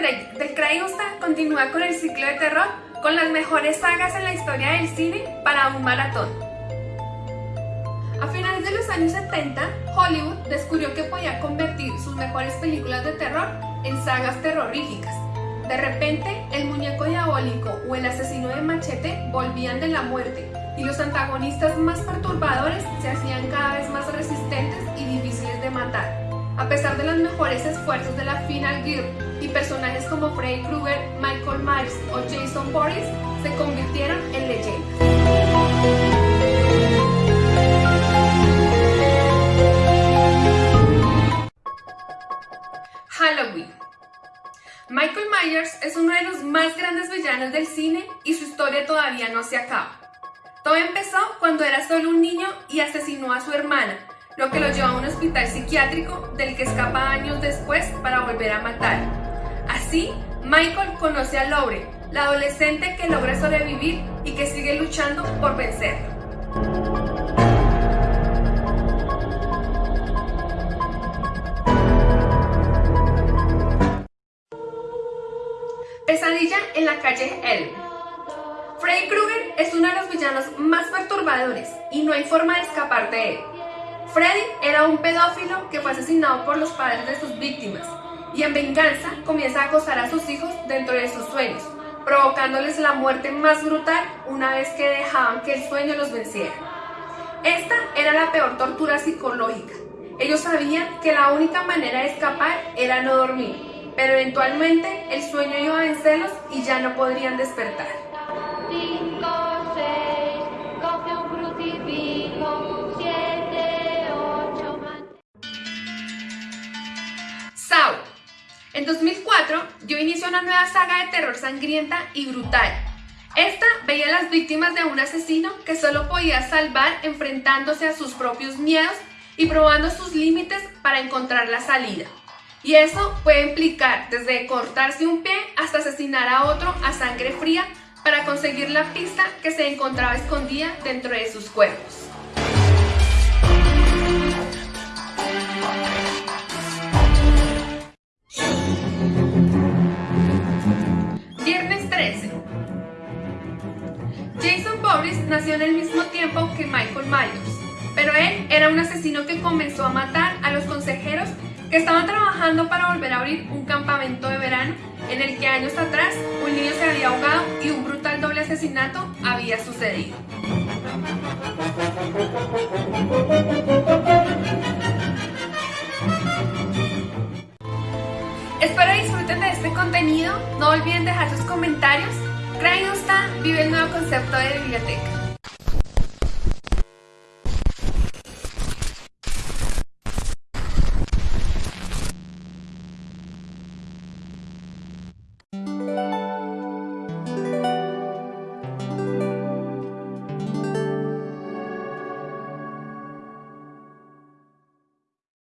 Break del Crayusta continúa con el ciclo de terror con las mejores sagas en la historia del cine para un maratón. A finales de los años 70, Hollywood descubrió que podía convertir sus mejores películas de terror en sagas terroríficas. De repente, el muñeco diabólico o el asesino de machete volvían de la muerte y los antagonistas más perturbadores se hacían cada vez más resistentes y difíciles de matar. A pesar de los mejores esfuerzos de la Final Gear y personajes como Freddy Krueger, Michael Myers o Jason Voorhees se convirtieron en leyendas. Halloween Michael Myers es uno de los más grandes villanos del cine y su historia todavía no se acaba. Todo empezó cuando era solo un niño y asesinó a su hermana, lo que lo llevó a un hospital psiquiátrico del que escapa años después para volver a matar. Así, Michael conoce a Laure, la adolescente que logra sobrevivir y que sigue luchando por vencerlo. Pesadilla en la calle Elm. Freddy Krueger es uno de los villanos más perturbadores y no hay forma de escapar de él. Freddy era un pedófilo que fue asesinado por los padres de sus víctimas y en venganza comienza a acosar a sus hijos dentro de sus sueños, provocándoles la muerte más brutal una vez que dejaban que el sueño los venciera. Esta era la peor tortura psicológica. Ellos sabían que la única manera de escapar era no dormir, pero eventualmente el sueño iba a vencerlos y ya no podrían despertar. 2004 dio inicio una nueva saga de terror sangrienta y brutal. Esta veía a las víctimas de un asesino que solo podía salvar enfrentándose a sus propios miedos y probando sus límites para encontrar la salida. Y eso puede implicar desde cortarse un pie hasta asesinar a otro a sangre fría para conseguir la pista que se encontraba escondida dentro de sus cuerpos. Nació en el mismo tiempo que Michael Myers, pero él era un asesino que comenzó a matar a los consejeros que estaban trabajando para volver a abrir un campamento de verano en el que años atrás un niño se había ahogado y un brutal doble asesinato había sucedido. Espero disfruten de este contenido, no olviden dejar sus comentarios. Está vive el nuevo concepto de biblioteca.